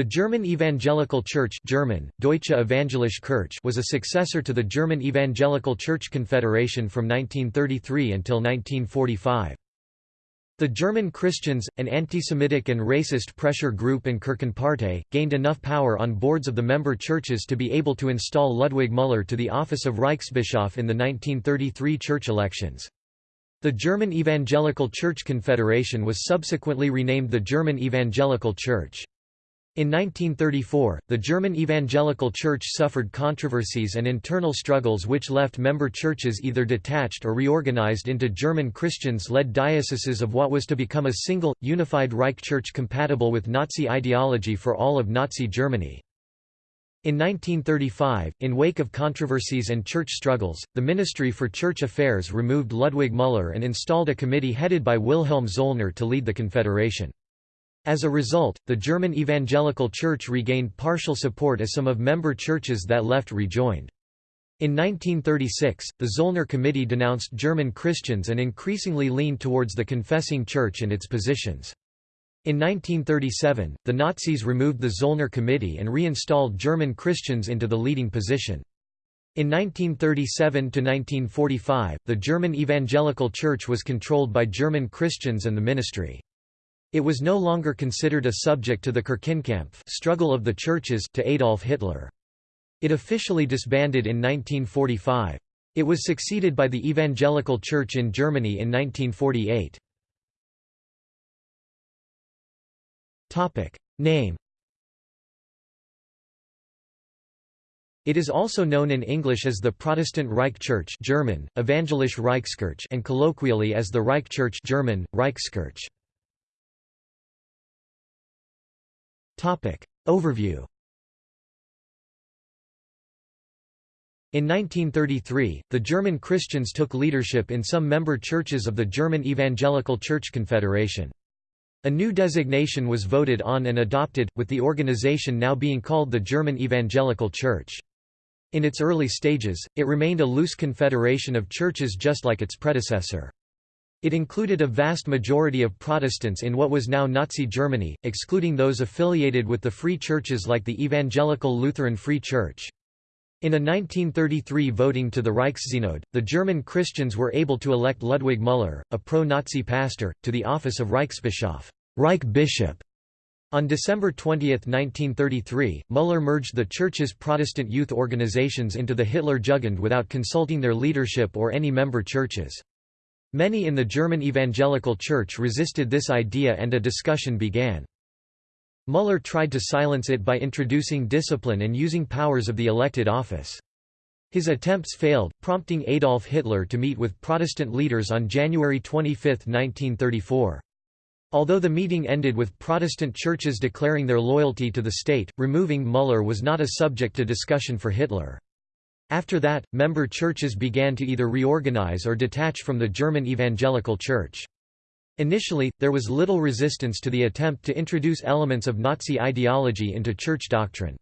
The German Evangelical Church German, Deutsche Evangelische Kirche was a successor to the German Evangelical Church Confederation from 1933 until 1945. The German Christians, an anti-Semitic and racist pressure group and Kirchenpartei, gained enough power on boards of the member churches to be able to install Ludwig Müller to the office of Reichsbischof in the 1933 church elections. The German Evangelical Church Confederation was subsequently renamed the German Evangelical Church. In 1934, the German Evangelical Church suffered controversies and internal struggles which left member churches either detached or reorganized into German Christians-led dioceses of what was to become a single, unified Reich Church compatible with Nazi ideology for all of Nazi Germany. In 1935, in wake of controversies and church struggles, the Ministry for Church Affairs removed Ludwig Müller and installed a committee headed by Wilhelm Zollner to lead the confederation. As a result, the German Evangelical Church regained partial support as some of member churches that left rejoined. In 1936, the Zollner Committee denounced German Christians and increasingly leaned towards the confessing church and its positions. In 1937, the Nazis removed the Zollner Committee and reinstalled German Christians into the leading position. In 1937–1945, the German Evangelical Church was controlled by German Christians and the ministry. It was no longer considered a subject to the Kirchenkampf struggle of the churches to Adolf Hitler. It officially disbanded in 1945. It was succeeded by the Evangelical Church in Germany in 1948. Topic. Name It is also known in English as the Protestant Reich Church German, Evangelische Reichskirche and colloquially as the Reich Church German, Reichskirche. Overview In 1933, the German Christians took leadership in some member churches of the German Evangelical Church Confederation. A new designation was voted on and adopted, with the organization now being called the German Evangelical Church. In its early stages, it remained a loose confederation of churches just like its predecessor. It included a vast majority of Protestants in what was now Nazi Germany, excluding those affiliated with the free churches like the Evangelical Lutheran Free Church. In a 1933 voting to the Reichssynod, the German Christians were able to elect Ludwig Müller, a pro-Nazi pastor, to the office of Reichsbischof Reich Bishop". On December 20, 1933, Müller merged the church's Protestant youth organizations into the Hitler Jugend without consulting their leadership or any member churches. Many in the German Evangelical Church resisted this idea and a discussion began. Müller tried to silence it by introducing discipline and using powers of the elected office. His attempts failed, prompting Adolf Hitler to meet with Protestant leaders on January 25, 1934. Although the meeting ended with Protestant churches declaring their loyalty to the state, removing Müller was not a subject to discussion for Hitler. After that, member churches began to either reorganize or detach from the German Evangelical Church. Initially, there was little resistance to the attempt to introduce elements of Nazi ideology into church doctrine.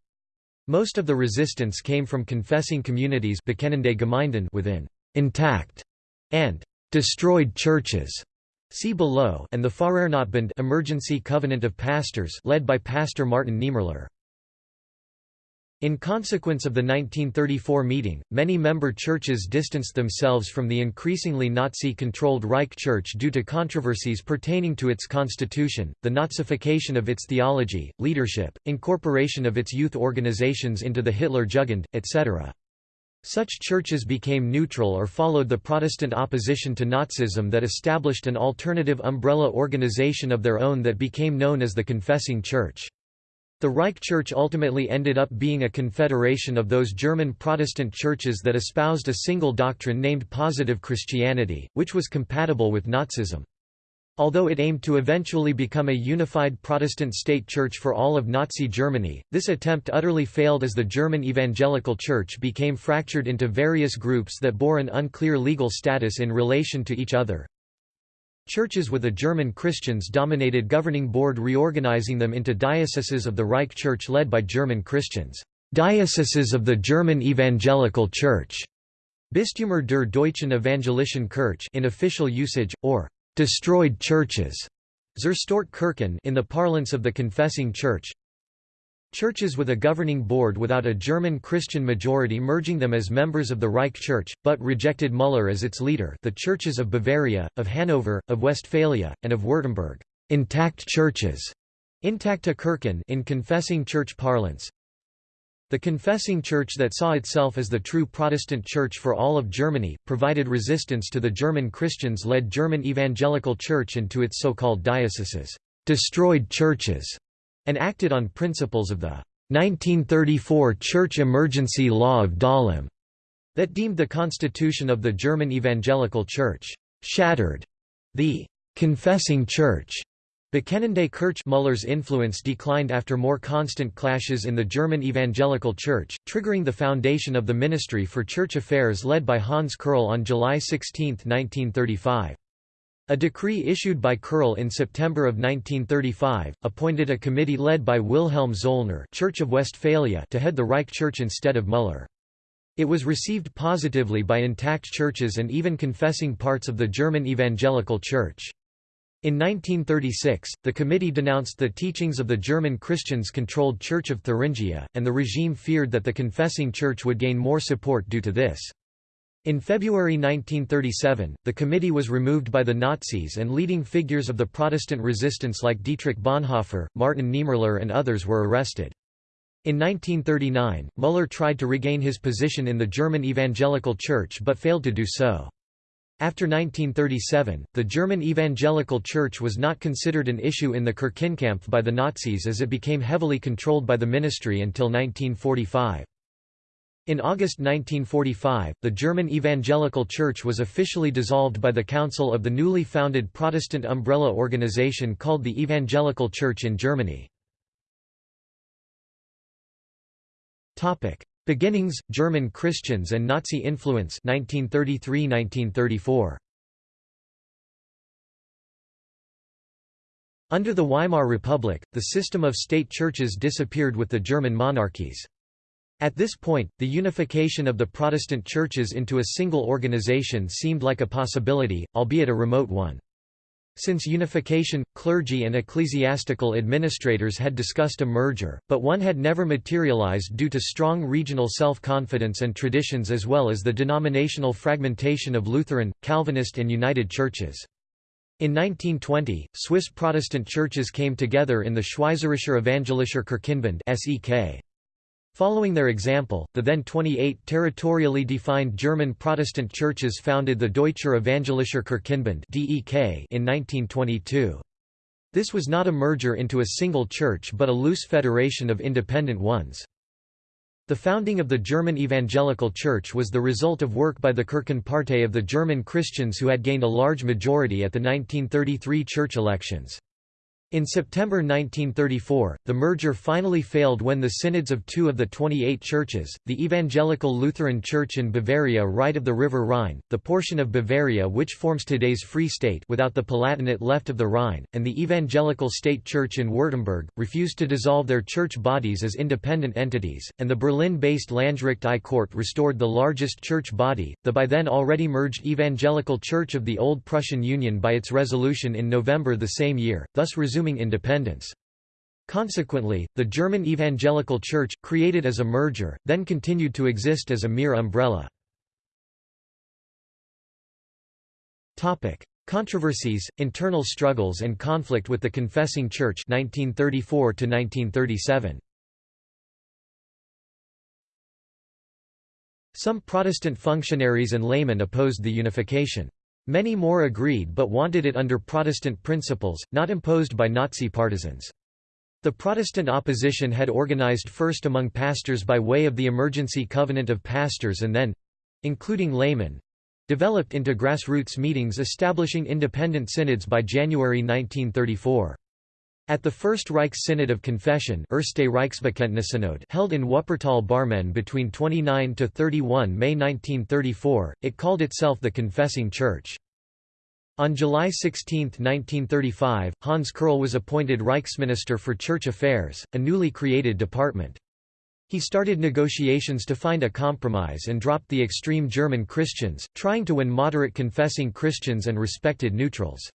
Most of the resistance came from confessing communities within intact and destroyed churches. See below and the Pfarrernotbund Emergency Covenant of Pastors led by Pastor Martin Niemöller. In consequence of the 1934 meeting, many member churches distanced themselves from the increasingly Nazi-controlled Reich Church due to controversies pertaining to its constitution, the Nazification of its theology, leadership, incorporation of its youth organizations into the Hitler Jugend, etc. Such churches became neutral or followed the Protestant opposition to Nazism that established an alternative umbrella organization of their own that became known as the Confessing Church. The Reich Church ultimately ended up being a confederation of those German Protestant churches that espoused a single doctrine named Positive Christianity, which was compatible with Nazism. Although it aimed to eventually become a unified Protestant state church for all of Nazi Germany, this attempt utterly failed as the German Evangelical Church became fractured into various groups that bore an unclear legal status in relation to each other. Churches with a German Christians dominated governing board reorganizing them into dioceses of the Reich Church led by German Christians. Dioceses of the German Evangelical Church. Bistümer der Deutschen Evangelischen Kirche in official usage, or destroyed churches. Zerstört Kirchen in the parlance of the Confessing Church. Churches with a governing board without a German Christian majority merging them as members of the Reich Church, but rejected Müller as its leader. The churches of Bavaria, of Hanover, of Westphalia, and of Württemberg. Intact churches, intacta Kirchen in confessing church parlance. The confessing church that saw itself as the true Protestant church for all of Germany, provided resistance to the German Christians-led German Evangelical Church and to its so-called dioceses, destroyed churches and acted on principles of the 1934 Church Emergency Law of Dahlem that deemed the constitution of the German Evangelical Church shattered. The confessing church Bekennende Kirche Müller's influence declined after more constant clashes in the German Evangelical Church, triggering the foundation of the Ministry for Church Affairs led by Hans Kerrl on July 16, 1935. A decree issued by Kerrl in September of 1935, appointed a committee led by Wilhelm Zollner Church of Westphalia to head the Reich Church instead of Müller. It was received positively by intact churches and even confessing parts of the German Evangelical Church. In 1936, the committee denounced the teachings of the German Christians-controlled Church of Thuringia, and the regime feared that the confessing church would gain more support due to this. In February 1937, the committee was removed by the Nazis and leading figures of the Protestant resistance like Dietrich Bonhoeffer, Martin Niemöller and others were arrested. In 1939, Müller tried to regain his position in the German Evangelical Church but failed to do so. After 1937, the German Evangelical Church was not considered an issue in the Kirchenkampf by the Nazis as it became heavily controlled by the ministry until 1945. In August 1945, the German Evangelical Church was officially dissolved by the Council of the newly founded Protestant umbrella organization called the Evangelical Church in Germany. Beginnings, German Christians and Nazi influence 1933–1934. Under the Weimar Republic, the system of state churches disappeared with the German monarchies. At this point, the unification of the Protestant churches into a single organization seemed like a possibility, albeit a remote one. Since unification, clergy and ecclesiastical administrators had discussed a merger, but one had never materialized due to strong regional self-confidence and traditions as well as the denominational fragmentation of Lutheran, Calvinist and United churches. In 1920, Swiss Protestant churches came together in the Schweizerischer Evangelischer Kirchenbund SEK. Following their example, the then 28 territorially defined German Protestant churches founded the Deutscher Evangelischer Kirchenbund in 1922. This was not a merger into a single church but a loose federation of independent ones. The founding of the German Evangelical Church was the result of work by the Kirchenpartei of the German Christians who had gained a large majority at the 1933 church elections. In September 1934, the merger finally failed when the synods of two of the 28 churches, the Evangelical Lutheran Church in Bavaria right of the River Rhine, the portion of Bavaria which forms today's Free State without the Palatinate left of the Rhine, and the Evangelical State Church in Württemberg, refused to dissolve their church bodies as independent entities, and the Berlin-based Landgericht I Court restored the largest church body, the by then already merged Evangelical Church of the Old Prussian Union by its resolution in November the same year, thus resuming resuming independence. Consequently, the German Evangelical Church, created as a merger, then continued to exist as a mere umbrella. Controversies, internal struggles and conflict with the Confessing Church 1934 -1937. Some Protestant functionaries and laymen opposed the unification. Many more agreed but wanted it under Protestant principles, not imposed by Nazi partisans. The Protestant opposition had organized first among pastors by way of the Emergency Covenant of Pastors and then—including laymen—developed into grassroots meetings establishing independent synods by January 1934. At the First Reich Synod of Confession held in Wuppertal Barmen between 29–31 May 1934, it called itself the Confessing Church. On July 16, 1935, Hans Kerrl was appointed Reichsminister for Church Affairs, a newly created department. He started negotiations to find a compromise and dropped the extreme German Christians, trying to win moderate confessing Christians and respected neutrals.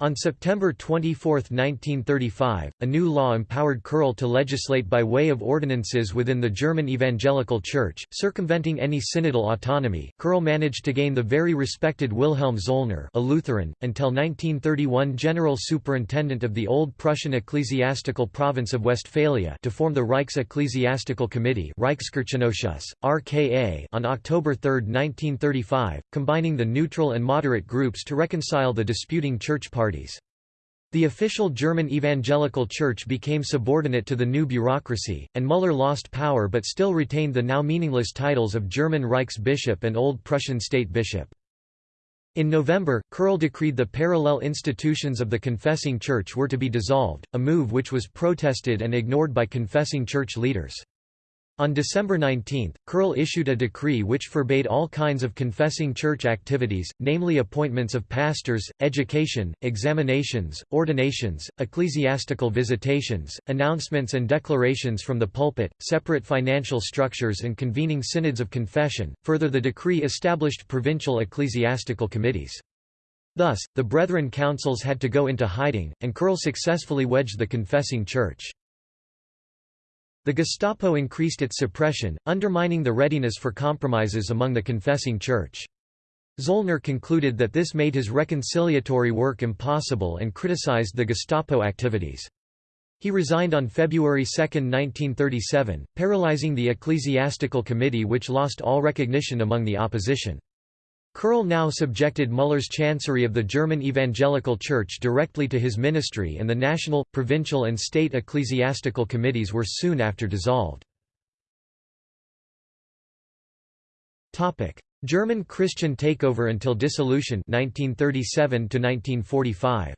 On September 24, 1935, a new law empowered Kerrl to legislate by way of ordinances within the German Evangelical Church, circumventing any synodal autonomy. Kerrl managed to gain the very respected Wilhelm Zollner, a Lutheran, until 1931 general superintendent of the Old Prussian ecclesiastical province of Westphalia, to form the Reichs Ecclesiastical Committee (RKA) on October 3, 1935, combining the neutral and moderate groups to reconcile the disputing church parties parties. The official German Evangelical Church became subordinate to the new bureaucracy, and Müller lost power but still retained the now meaningless titles of German Reichsbishop and Old Prussian State Bishop. In November, Kerrl decreed the parallel institutions of the confessing church were to be dissolved, a move which was protested and ignored by confessing church leaders. On December 19, Kerrl issued a decree which forbade all kinds of confessing church activities, namely appointments of pastors, education, examinations, ordinations, ecclesiastical visitations, announcements and declarations from the pulpit, separate financial structures and convening synods of confession. Further the decree established provincial ecclesiastical committees. Thus, the Brethren councils had to go into hiding, and Kerrl successfully wedged the confessing church. The Gestapo increased its suppression, undermining the readiness for compromises among the confessing church. Zollner concluded that this made his reconciliatory work impossible and criticized the Gestapo activities. He resigned on February 2, 1937, paralyzing the ecclesiastical committee which lost all recognition among the opposition. Kerrl now subjected Müller's chancery of the German Evangelical Church directly to his ministry and the national, provincial and state ecclesiastical committees were soon after dissolved. German Christian takeover until dissolution 1937 1945.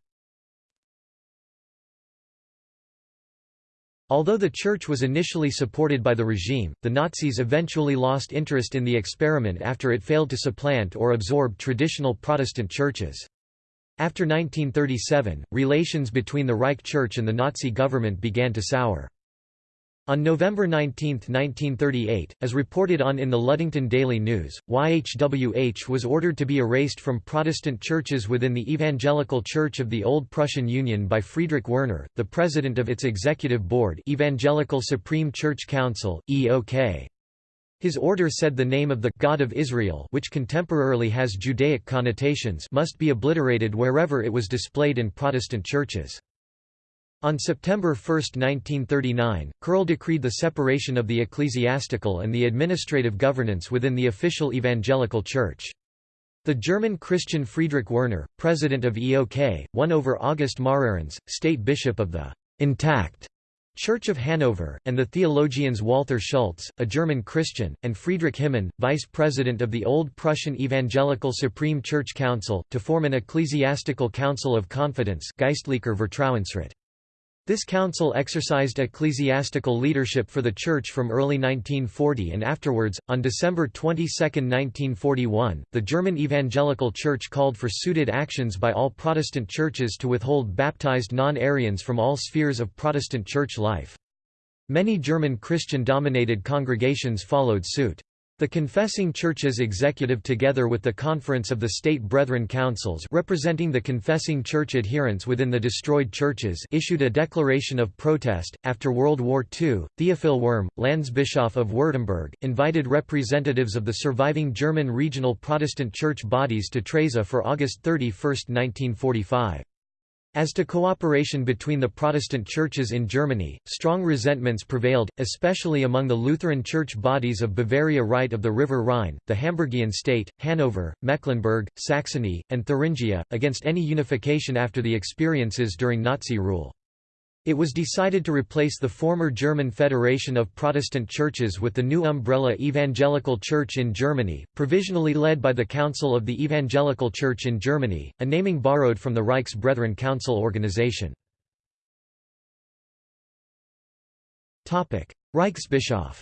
Although the Church was initially supported by the regime, the Nazis eventually lost interest in the experiment after it failed to supplant or absorb traditional Protestant churches. After 1937, relations between the Reich Church and the Nazi government began to sour. On November 19, 1938, as reported on in the Ludington Daily News, YHWH was ordered to be erased from Protestant churches within the Evangelical Church of the Old Prussian Union by Friedrich Werner, the president of its executive board Evangelical Supreme Church Council, EOK. His order said the name of the God of Israel which contemporarily has Judaic connotations must be obliterated wherever it was displayed in Protestant churches. On September 1, 1939, Kerrl decreed the separation of the ecclesiastical and the administrative governance within the official evangelical church. The German Christian Friedrich Werner, president of EOK, won over August Marahrens, state bishop of the intact Church of Hanover, and the theologians Walther Schultz, a German Christian, and Friedrich Hymmen, vice president of the Old Prussian Evangelical Supreme Church Council, to form an ecclesiastical council of confidence Geistlicher Vertrauensrat. This council exercised ecclesiastical leadership for the Church from early 1940 and afterwards. On December 22, 1941, the German Evangelical Church called for suited actions by all Protestant churches to withhold baptized non Aryans from all spheres of Protestant church life. Many German Christian dominated congregations followed suit. The confessing churches executive together with the Conference of the State Brethren Councils representing the confessing church adherents within the destroyed churches issued a declaration of protest. After World War II, Theophil Wurm, Landsbischof of Württemberg, invited representatives of the surviving German regional Protestant church bodies to Treysa for August 31, 1945. As to cooperation between the Protestant churches in Germany, strong resentments prevailed, especially among the Lutheran church bodies of Bavaria right of the River Rhine, the Hamburgian state, Hanover, Mecklenburg, Saxony, and Thuringia, against any unification after the experiences during Nazi rule. It was decided to replace the former German Federation of Protestant Churches with the new umbrella Evangelical Church in Germany, provisionally led by the Council of the Evangelical Church in Germany, a naming borrowed from the Reichs Brethren Council organization. Reichsbischof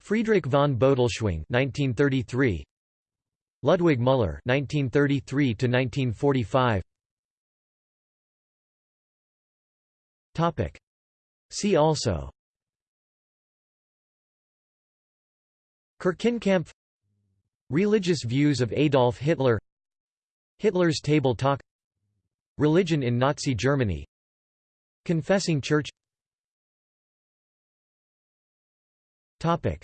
Friedrich von Bodelschwingh 1933 Ludwig Müller 1933 1945 Topic. See also. Kirchenkampf Religious views of Adolf Hitler. Hitler's Table Talk. Religion in Nazi Germany. Confessing Church. Topic.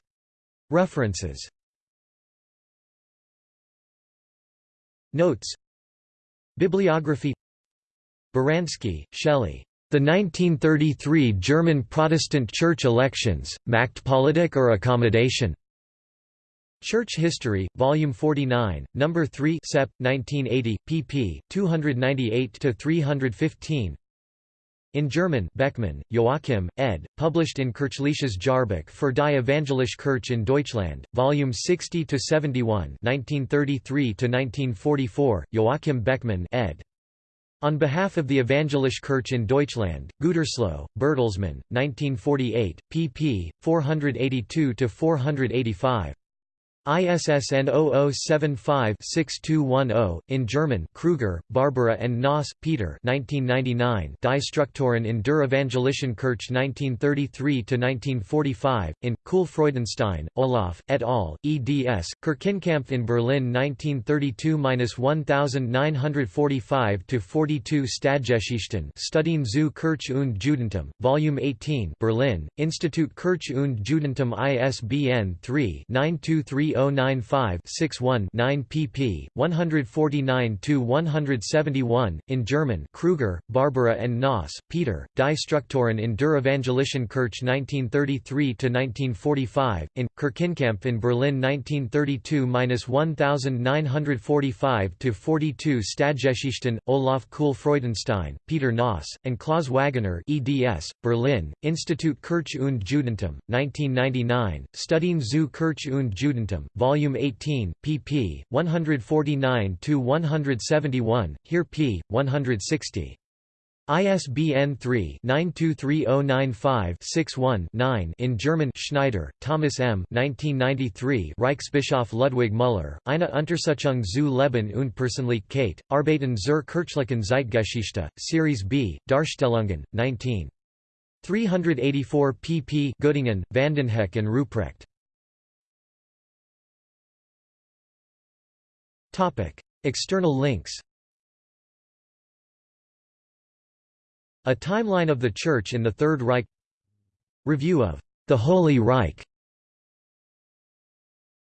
References. Notes. Bibliography. Baranski, Shelley. The 1933 German Protestant Church elections, Machtpolitik or Accommodation? Church History, Volume 49, Number 3 Sep. 1980, pp. 298–315 in German Beckmann, Joachim, ed., published in Kirchliches Jahrbuch für die Evangelische Kirche in Deutschland, Volume 60–71 1933–1944, Joachim Beckmann ed. On behalf of the Evangelische Kirche in Deutschland, Gütersloh, Bertelsmann, 1948, pp. 482–485. ISSN 0075-6210, in German Kruger, Barbara and Noss, Peter 1999 Die Strukturen in der Evangelischen Kirche 1933–1945, in, Kuhl Freudenstein, Olaf, et al., eds, Kirchenkampf in Berlin 1932–1945–42 Stadtgeschichten Studien zu Kirche und Judentum, Volume 18 Berlin, Institut Kirche und Judentum ISBN 3 923 3095-61-9 pp. 149–171, in German Kruger, Barbara and Noss, Peter, Die Strukturen in der Evangelischen Kirche 1933–1945, in, Kirchenkampf in Berlin 1932-1945 to 42 Stadtgeschichten, Olaf Kuhl Freudenstein, Peter Noss, and Klaus Wagener eds, Berlin, Institut Kirche und Judentum, 1999, Studien zu Kirche und Judentum, Volume 18, pp. 149–171, here p. 160. ISBN 3-923095-61-9 in German Schneider, Thomas M. 1993 Reichsbischof Ludwig Müller, eine Untersuchung zu Leben und Persönlichkeit, Arbeiten zur kirchlichen Zeitgeschichte, Series B, Darstellungen, 19. 384 pp Göttingen, Vandenhoeck and Ruprecht. External links A timeline of the Church in the Third Reich. Review of the Holy Reich